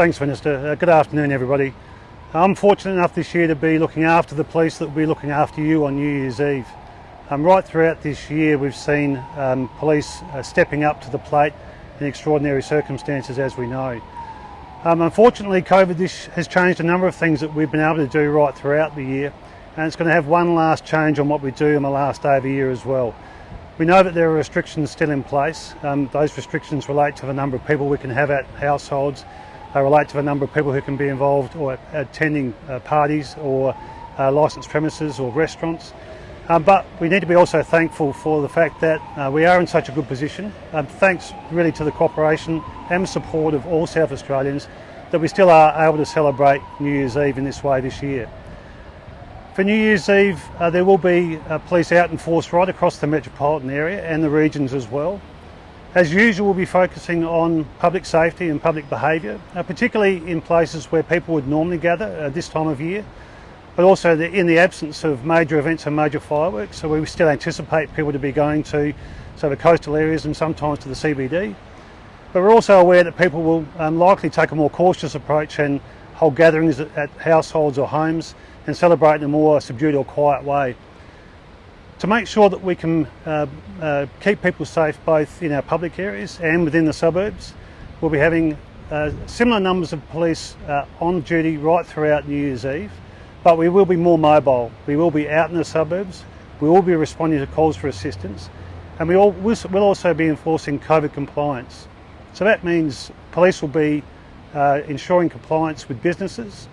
Thanks, Minister. Uh, good afternoon, everybody. I'm fortunate enough this year to be looking after the police that will be looking after you on New Year's Eve. Um, right throughout this year, we've seen um, police uh, stepping up to the plate in extraordinary circumstances, as we know. Um, unfortunately, COVID has changed a number of things that we've been able to do right throughout the year, and it's going to have one last change on what we do in the last day of the year as well. We know that there are restrictions still in place. Um, those restrictions relate to the number of people we can have at households, they relate to the number of people who can be involved or attending uh, parties or uh, licensed premises or restaurants. Um, but we need to be also thankful for the fact that uh, we are in such a good position, um, thanks really to the cooperation and support of all South Australians, that we still are able to celebrate New Year's Eve in this way this year. For New Year's Eve, uh, there will be uh, police out in force right across the metropolitan area and the regions as well. As usual, we'll be focusing on public safety and public behaviour, uh, particularly in places where people would normally gather uh, this time of year, but also in the absence of major events and major fireworks. So we still anticipate people to be going to so the coastal areas and sometimes to the CBD. But we're also aware that people will um, likely take a more cautious approach and hold gatherings at, at households or homes and celebrate in a more subdued or quiet way. To make sure that we can uh, uh, keep people safe both in our public areas and within the suburbs, we'll be having uh, similar numbers of police uh, on duty right throughout New Year's Eve, but we will be more mobile. We will be out in the suburbs, we will be responding to calls for assistance, and we will we'll also be enforcing COVID compliance. So that means police will be uh, ensuring compliance with businesses,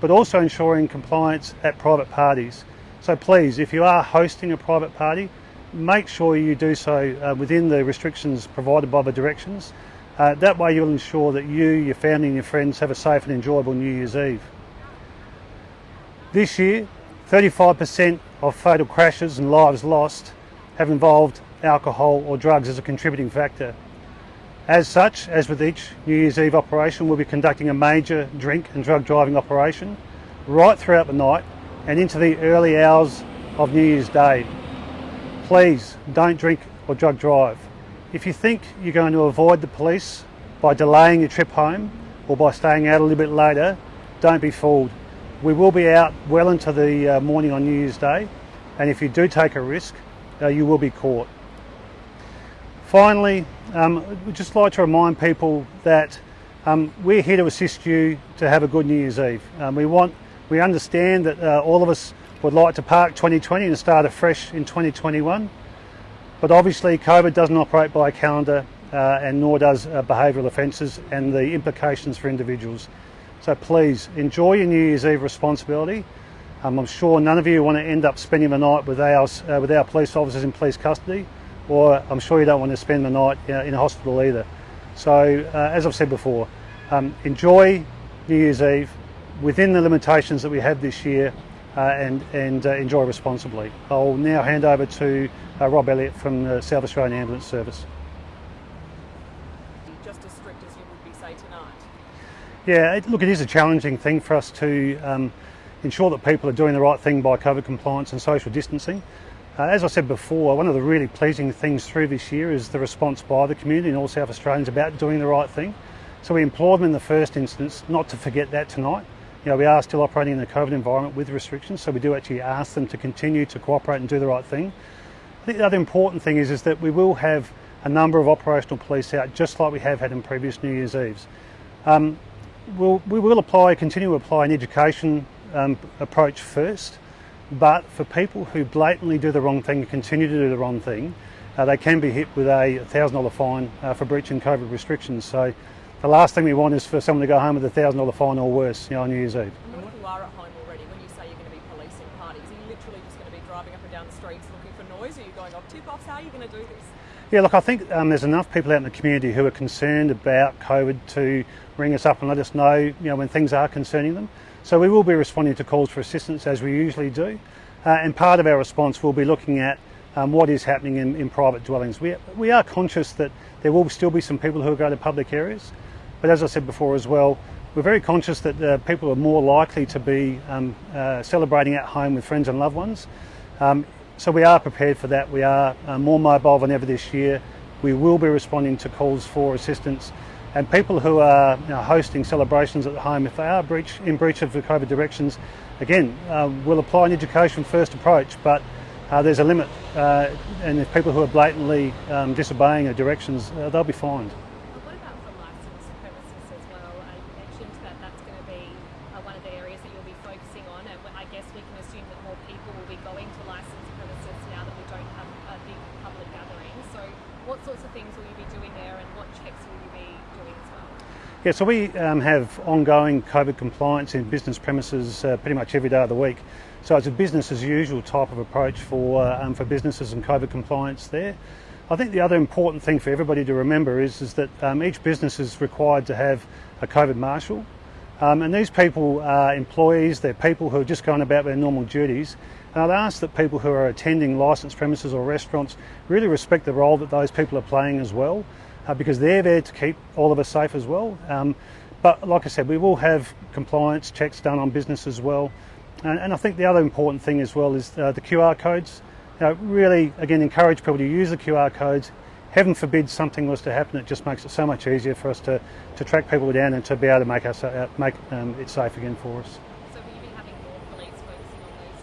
but also ensuring compliance at private parties. So please, if you are hosting a private party, make sure you do so uh, within the restrictions provided by the directions. Uh, that way you'll ensure that you, your family and your friends have a safe and enjoyable New Year's Eve. This year, 35% of fatal crashes and lives lost have involved alcohol or drugs as a contributing factor. As such, as with each New Year's Eve operation, we'll be conducting a major drink and drug driving operation right throughout the night and into the early hours of New Year's Day. Please don't drink or drug drive. If you think you're going to avoid the police by delaying your trip home or by staying out a little bit later, don't be fooled. We will be out well into the uh, morning on New Year's Day and if you do take a risk, uh, you will be caught. Finally, um, we'd just like to remind people that um, we're here to assist you to have a good New Year's Eve. Um, we want we understand that uh, all of us would like to park 2020 and start afresh in 2021, but obviously COVID doesn't operate by a calendar uh, and nor does uh, behavioural offences and the implications for individuals. So please enjoy your New Year's Eve responsibility. Um, I'm sure none of you want to end up spending the night with our, uh, with our police officers in police custody, or I'm sure you don't want to spend the night uh, in a hospital either. So uh, as I've said before, um, enjoy New Year's Eve, within the limitations that we have this year uh, and, and uh, enjoy responsibly. I'll now hand over to uh, Rob Elliott from the South Australian Ambulance Service. Just as strict as you would be, say, tonight? Yeah, it, look, it is a challenging thing for us to um, ensure that people are doing the right thing by COVID compliance and social distancing. Uh, as I said before, one of the really pleasing things through this year is the response by the community and all South Australians about doing the right thing. So we implore them in the first instance not to forget that tonight you know, we are still operating in a COVID environment with restrictions, so we do actually ask them to continue to cooperate and do the right thing. I think the other important thing is, is that we will have a number of operational police out, just like we have had in previous New Year's Eves. Um, we'll, we will apply, continue to apply an education um, approach first, but for people who blatantly do the wrong thing and continue to do the wrong thing, uh, they can be hit with a $1,000 fine uh, for breaching COVID restrictions. So the last thing we want is for someone to go home with a thousand dollar fine or worse, you know, on New Year's Eve. And when you are at home already, when you say you're going to be policing parties, are you literally just going to be driving up and down the streets looking for noise? Are you going off tip-offs? How are you going to do this? Yeah, look, I think um, there's enough people out in the community who are concerned about COVID to ring us up and let us know, you know, when things are concerning them. So we will be responding to calls for assistance as we usually do. Uh, and part of our response will be looking at um, what is happening in, in private dwellings. We, we are conscious that there will still be some people who go to public areas. But as I said before as well, we're very conscious that uh, people are more likely to be um, uh, celebrating at home with friends and loved ones. Um, so we are prepared for that. We are uh, more mobile than ever this year. We will be responding to calls for assistance. And people who are you know, hosting celebrations at home, if they are breach, in breach of the COVID directions, again, uh, we'll apply an education first approach, but uh, there's a limit. Uh, and if people who are blatantly um, disobeying the directions, they'll be fined. What about for licensed premises as well? Uh, you mentioned that that's going to be uh, one of the areas that you'll be focusing on, and I guess we can assume that more people will be going to licensed premises now that we don't have a big public gathering. So, what sorts of things will you be doing there, and what checks will you be doing as well? Yeah, so we um, have ongoing COVID compliance in business premises uh, pretty much every day of the week. So it's a business as usual type of approach for uh, um, for businesses and COVID compliance there. I think the other important thing for everybody to remember is, is that um, each business is required to have a COVID marshal. Um, and these people are employees, they're people who are just going about their normal duties. And I'd ask that people who are attending licensed premises or restaurants really respect the role that those people are playing as well, uh, because they're there to keep all of us safe as well. Um, but like I said, we will have compliance checks done on business as well. And, and I think the other important thing as well is uh, the QR codes. You know, really, again, encourage people to use the QR codes. Heaven forbid something was to happen, it just makes it so much easier for us to, to track people down and to be able to make, us, uh, make um, it safe again for us. So, will you be having more police focusing on those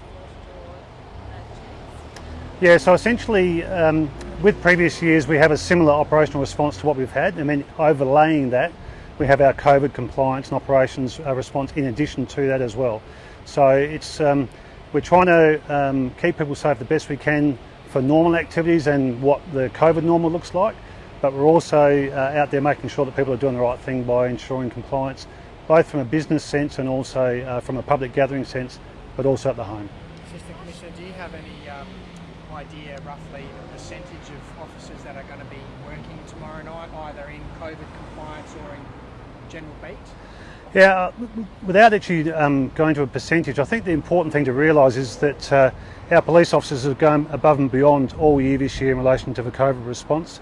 uh? Yeah, so essentially, um, with previous years, we have a similar operational response to what we've had. I mean, overlaying that, we have our COVID compliance and operations uh, response in addition to that as well. So it's um, we're trying to um, keep people safe the best we can for normal activities and what the COVID normal looks like, but we're also uh, out there making sure that people are doing the right thing by ensuring compliance, both from a business sense and also uh, from a public gathering sense, but also at the home. Assistant Commissioner, do you have any um, idea roughly the percentage of officers that are going to be working tomorrow night, either in COVID compliance or in general beat? Yeah, uh, without actually um, going to a percentage, I think the important thing to realise is that uh, our police officers have gone above and beyond all year this year in relation to the COVID response.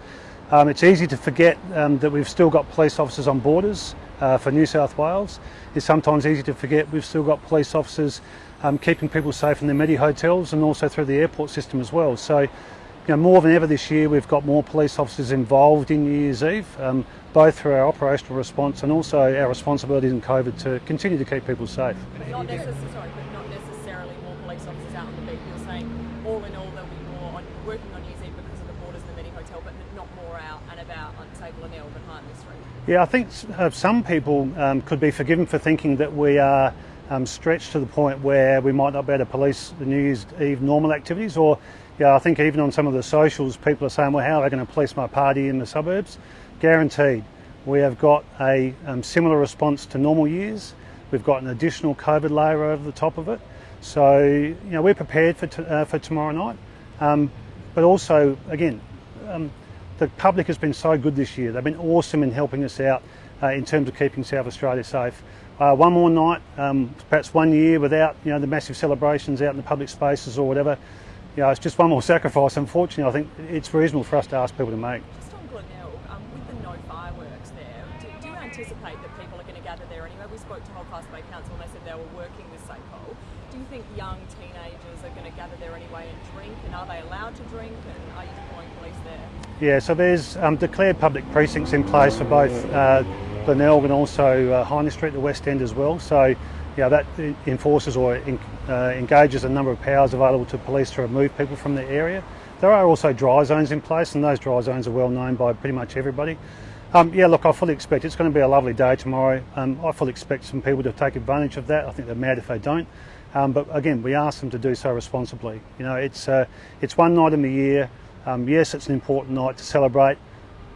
Um, it's easy to forget um, that we've still got police officers on borders uh, for New South Wales. It's sometimes easy to forget we've still got police officers um, keeping people safe in the Medi hotels and also through the airport system as well. So you know, more than ever this year, we've got more police officers involved in New Year's Eve, um, both through our operational response and also our responsibilities in COVID to continue to keep people safe. But not, necess- sorry, but not necessarily more police officers out on the beat. You're saying all in all there'll be more on, working on New Year's Eve because of the borders and the Medi Hotel, but not more out and about on Sable and Elb and Hindley Street. Yeah, I think uh, some people um, could be forgiven for thinking that we are um, stretched to the point where we might not be able to police the New Year's Eve normal activities or yeah, I think even on some of the socials, people are saying, well, how are they going to police my party in the suburbs? Guaranteed. We have got a um, similar response to normal years. We've got an additional COVID layer over the top of it. So, you know, we're prepared for, uh, for tomorrow night. Um, but also, again, um, the public has been so good this year. They've been awesome in helping us out uh, in terms of keeping South Australia safe. Uh, one more night, um, perhaps one year without, you know, the massive celebrations out in the public spaces or whatever you know, it's just one more sacrifice. Unfortunately, I think it's reasonable for us to ask people to make. Just on Glenelg, um, with the no fireworks there, do, do, you anticipate that people are going to gather there anyway? We spoke to Holdfast Bay Council and they said they were working with SAPOL. Do you think young teenagers are going to gather there anyway and drink? And are they allowed to drink? And are you deploying police there? Yeah, so there's um, declared public precincts in place for both uh, Glenelg and also uh, Hindley Street, the West End as well. So yeah, that enforces or uh, engages a number of powers available to police to remove people from the area. There are also dry zones in place, and those dry zones are well known by pretty much everybody. Um, yeah, look, I fully expect it's going to be a lovely day tomorrow. Um, I fully expect some people to take advantage of that. I think they're mad if they don't. Um, but again, we ask them to do so responsibly. You know, it's uh, it's one night in the year. Um, yes, it's an important night to celebrate,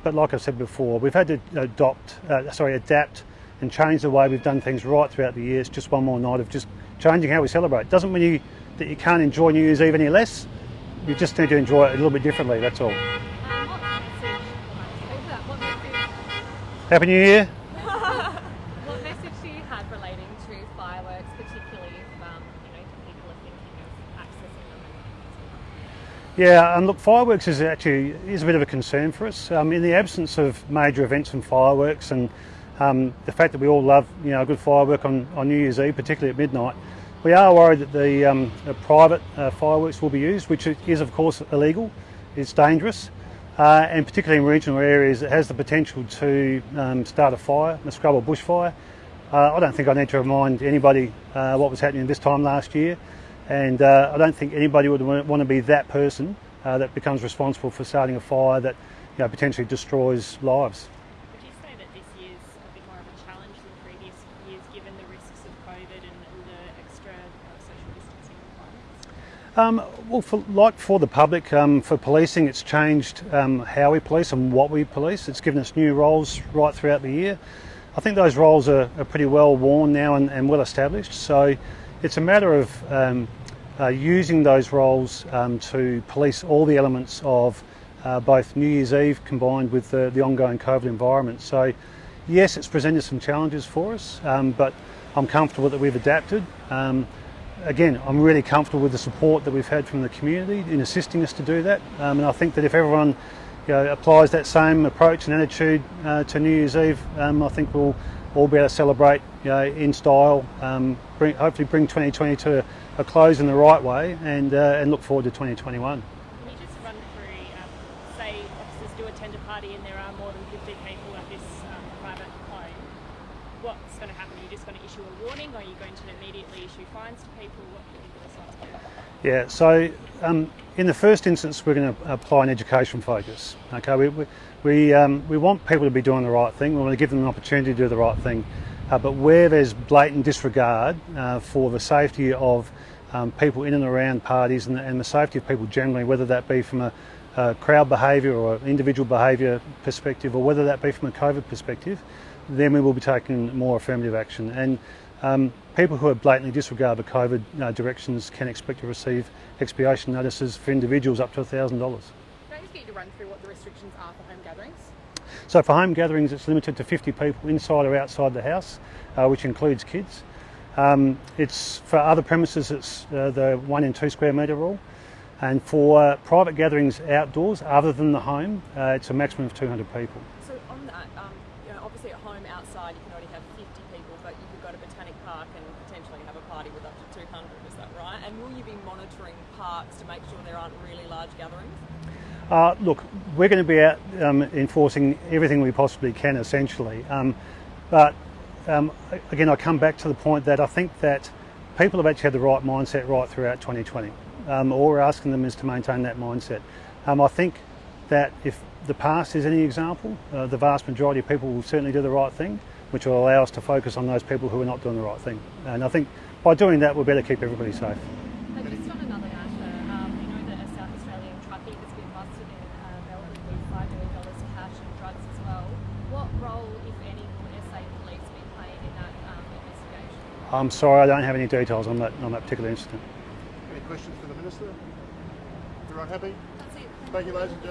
but like I said before, we've had to adopt, uh, sorry, adapt and change the way we've done things right throughout the years. Just one more night of just changing how we celebrate. Doesn't mean you, that you can't enjoy New Year's Eve any less. You just need to enjoy it a little bit differently. That's all. Happy New Year. what message do you have relating to fireworks, particularly if um, you know people are thinking of accessing them? Yeah, and look, fireworks is actually is a bit of a concern for us. Um, in the absence of major events and fireworks and um, the fact that we all love you know a good firework on, on New Year's Eve, particularly at midnight, we are worried that the, um, the private uh, fireworks will be used, which is of course illegal. It's dangerous. uh, and particularly in regional areas, it has the potential to um, start a fire, a scrub or bushfire. Uh, I don't think I need to remind anybody uh, what was happening this time last year, and uh, I don't think anybody would want to be that person uh, that becomes responsible for starting a fire that you know, potentially destroys lives. Would you say that this year's a bit more of a challenge than previous years, given the risks of COVID and, the extra uh, social distancing requirements? Um, well, for, like for the public, um, for policing, it's changed um, how we police and what we police. It's given us new roles right throughout the year. I think those roles are, are pretty well worn now and, and, well established. So it's a matter of um, uh, using those roles um, to police all the elements of uh, both New Year's Eve combined with the, the, ongoing COVID environment. So yes, it's presented some challenges for us, um, but I'm comfortable that we've adapted again, I'm really comfortable with the support that we've had from the community in assisting us to do that. Um, and I think that if everyone you know, applies that same approach and attitude uh, to New Year's Eve, um, I think we'll all be able to celebrate you know, in style, um, bring, hopefully bring 2020 to a close in the right way and, uh, and look forward to 2021. Can you just run through, um, say officers do attend a party and there are more than 50 people at this um, private home, what's going to happen? Are you just going to issue a warning? Or are you going to immediately issue fines to people? Yeah, so um, in the first instance, we're going to apply an education focus. Okay, we, we, we, um, we want people to be doing the right thing. We want to give them an opportunity to do the right thing. Uh, but where there's blatant disregard uh, for the safety of um, people in and around parties and, and, the safety of people generally, whether that be from a, a crowd behaviour or individual behaviour perspective, or whether that be from a COVID perspective, then we will be taking more affirmative action. And um, people who have blatantly disregard the COVID uh, directions can expect to receive expiation notices for individuals up to $1,000. Can I just get you to run through what the restrictions are for home gatherings? So for home gatherings, it's limited to 50 people inside or outside the house, uh, which includes kids. Um, it's for other premises, it's uh, the one in two square metre rule. And for uh, private gatherings outdoors, other than the home, uh, it's a maximum of 200 people. So on that, um, you know, obviously at you can only have 50 people, but you could go to Botanic Park and potentially have a party with up to 200, is that right? And will you be monitoring parks to make sure there aren't really large gatherings? Uh, look, we're going to be out um, enforcing everything we possibly can, essentially. Um, but um, again, I come back to the point that I think that people have actually had the right mindset right throughout 2020. Um, all we're asking them is to maintain that mindset. Um, I think that if the past is any example, uh, the vast majority of people will certainly do the right thing, which will allow us to focus on those people who are not doing the right thing. And I think by doing that, we'll better keep everybody safe. And just on another matter, um, we know that a South Australian truckie has been busted in uh, Melbourne with $5 million cash and drugs as well. What role, if any, will SA Police be playing in that um, investigation? I'm sorry, I don't have any details on that, on that particular incident. Any questions for the Minister? Everyone happy? That's it. Thank you, ladies and gentlemen.